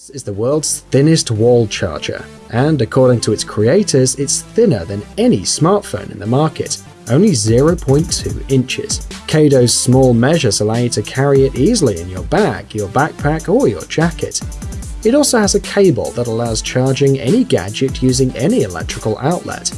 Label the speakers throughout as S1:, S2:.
S1: This is the world's thinnest wall charger, and according to its creators, it's thinner than any smartphone in the market, only 0.2 inches. Kado's small measures allow you to carry it easily in your bag, your backpack, or your jacket. It also has a cable that allows charging any gadget using any electrical outlet.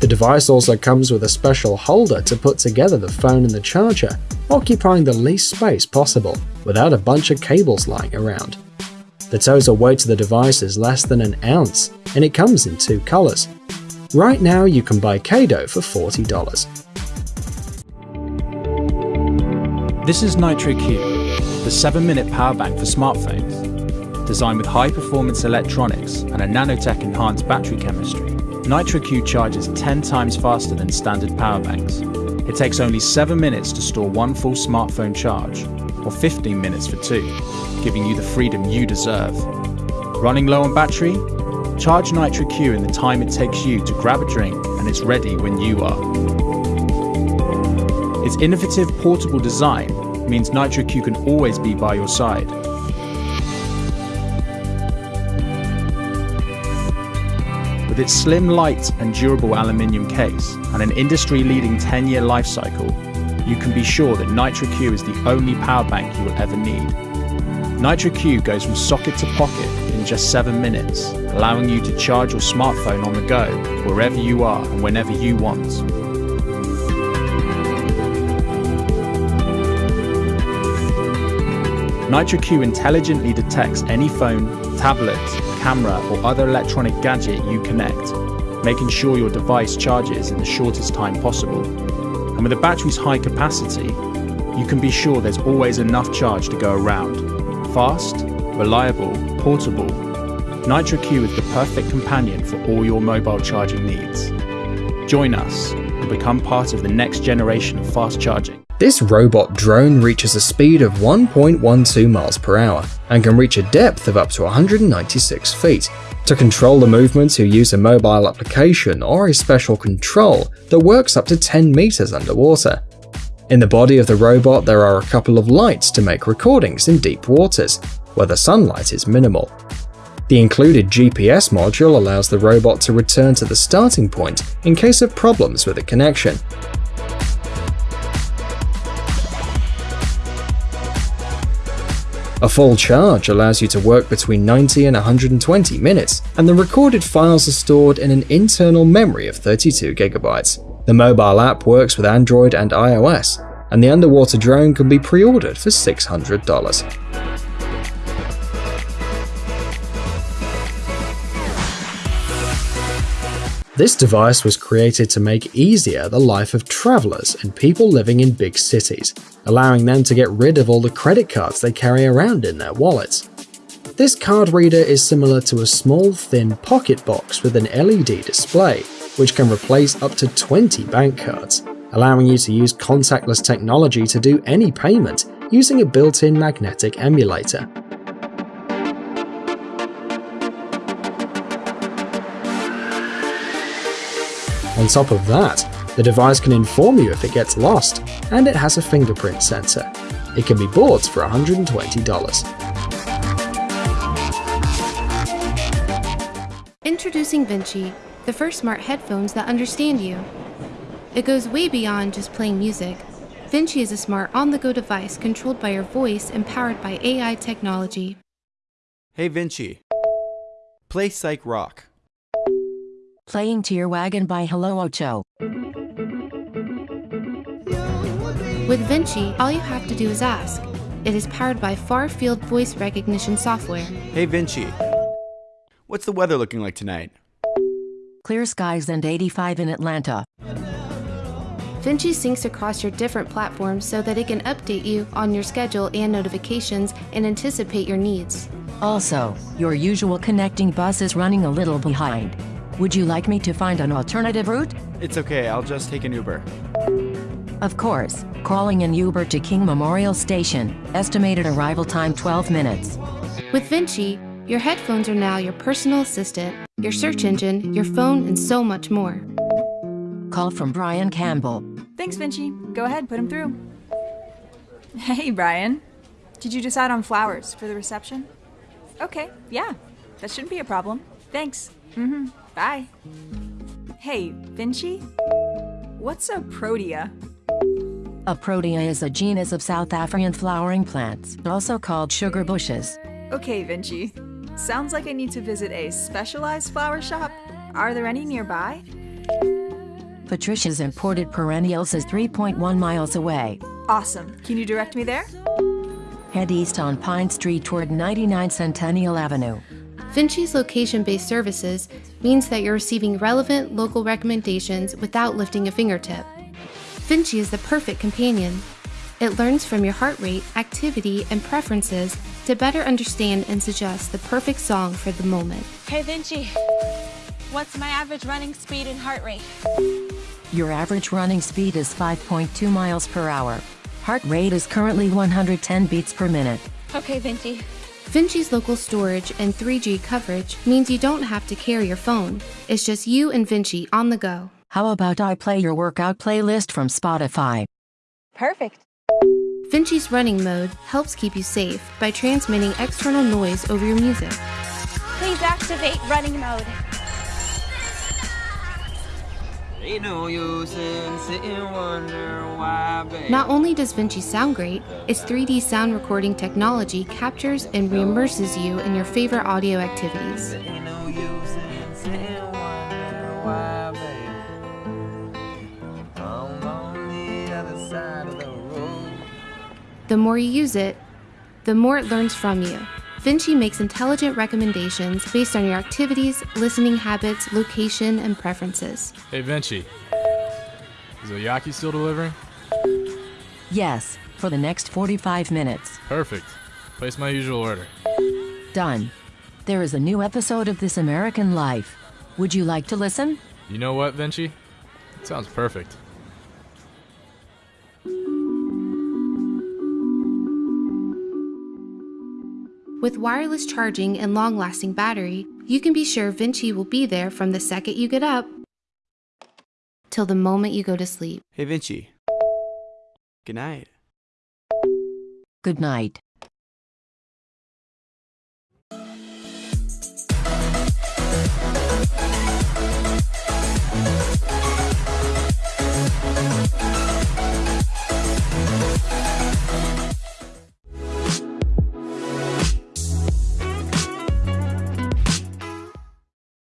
S1: The device also comes with a special holder to put together the phone and the charger, occupying the least space possible, without a bunch of cables lying around. The total weight of the device is less than an ounce, and it comes in two colors. Right now you can buy Kado for $40.
S2: This is Nitro Q, the 7-minute power bank for smartphones. Designed with high-performance electronics and a nanotech enhanced battery chemistry, NitroQ charges 10 times faster than standard power banks. It takes only 7 minutes to store one full smartphone charge, or 15 minutes for two, giving you the freedom you deserve. Running low on battery? Charge NitroQ in the time it takes you to grab a drink and it's ready when you are. Its innovative portable design means NitroQ can always be by your side. With its slim, light and durable aluminium case and an industry-leading 10-year life cycle, you can be sure that NitroQ is the only power bank you will ever need. NitroQ goes from socket to pocket in just 7 minutes, allowing you to charge your smartphone on the go wherever you are and whenever you want. NitroQ intelligently detects any phone, tablet, camera or other electronic gadget you connect, making sure your device charges in the shortest time possible. And with the battery's high capacity, you can be sure there's always enough charge to go around. Fast, reliable, portable, NitroQ is the perfect companion for all your mobile charging needs. Join us and become part of the next generation of fast charging.
S1: This robot drone reaches a speed of 1.12 miles per hour and can reach a depth of up to 196 feet. To control the movements you use a mobile application or a special control that works up to 10 meters underwater. In the body of the robot there are a couple of lights to make recordings in deep waters, where the sunlight is minimal. The included GPS module allows the robot to return to the starting point in case of problems with the connection, A full charge allows you to work between 90 and 120 minutes, and the recorded files are stored in an internal memory of 32 gigabytes. The mobile app works with Android and iOS, and the underwater drone can be pre-ordered for $600. This device was created to make easier the life of travelers and people living in big cities, allowing them to get rid of all the credit cards they carry around in their wallets. This card reader is similar to a small thin pocket box with an LED display, which can replace up to 20 bank cards, allowing you to use contactless technology to do any payment using a built-in magnetic emulator. On top of that, the device can inform you if it gets lost, and it has a fingerprint sensor. It can be bought for $120.
S3: Introducing Vinci, the first smart headphones that understand you. It goes way beyond just playing music. Vinci is a smart on-the-go device controlled by your voice and powered by AI technology.
S4: Hey Vinci, play Psych Rock.
S5: Playing to Your Wagon by Hello Ocho.
S3: With Vinci, all you have to do is ask. It is powered by far field voice recognition software.
S4: Hey Vinci, what's the weather looking like tonight?
S5: Clear skies and 85 in Atlanta.
S3: Vinci syncs across your different platforms so that it can update you on your schedule and notifications and anticipate your needs.
S5: Also, your usual connecting bus is running a little behind. Would you like me to find an alternative route?
S4: It's okay, I'll just take an Uber.
S5: Of course, calling an Uber to King Memorial Station, estimated arrival time 12 minutes.
S3: With Vinci, your headphones are now your personal assistant, your search engine, your phone, and so much more.
S5: Call from Brian Campbell.
S6: Thanks, Vinci. Go ahead, put him through. Hey, Brian. Did you decide on flowers for the reception? Okay, yeah. That shouldn't be a problem. Thanks. Mm-hmm. Bye. Hey, Vinci? What's a protea?
S5: A protea is a genus of South African flowering plants, also called sugar bushes.
S6: Okay, Vinci. Sounds like I need to visit a specialized flower shop. Are there any nearby?
S5: Patricia's imported perennials is 3.1 miles away.
S6: Awesome. Can you direct me there?
S5: Head east on Pine Street toward 99 Centennial Avenue.
S3: Vinci's location based services means that you're receiving relevant local recommendations without lifting a fingertip. Vinci is the perfect companion. It learns from your heart rate, activity, and preferences to better understand and suggest the perfect song for the moment.
S7: Hey Vinci, what's my average running speed and heart rate?
S5: Your average running speed is 5.2 miles per hour. Heart rate is currently 110 beats per minute.
S7: Okay, Vinci.
S3: Vinci's local storage and 3G coverage means you don't have to carry your phone. It's just you and Vinci on the go.
S5: How about I play your workout playlist from Spotify?
S7: Perfect.
S3: Vinci's running mode helps keep you safe by transmitting external noise over your music.
S7: Please activate running mode.
S3: Not only does Vinci sound great, its 3D sound recording technology captures and reimmerses you in your favorite audio activities. The more you use it, the more it learns from you. Vinci makes intelligent recommendations based on your activities, listening habits, location, and preferences.
S8: Hey Vinci, is Oyaki still delivering?
S5: Yes, for the next 45 minutes.
S8: Perfect. Place my usual order.
S5: Done. There is a new episode of This American Life. Would you like to listen?
S8: You know what, Vinci? It sounds perfect.
S3: With wireless charging and long lasting battery, you can be sure Vinci will be there from the second you get up till the moment you go to sleep.
S4: Hey, Vinci. Good night.
S5: Good night.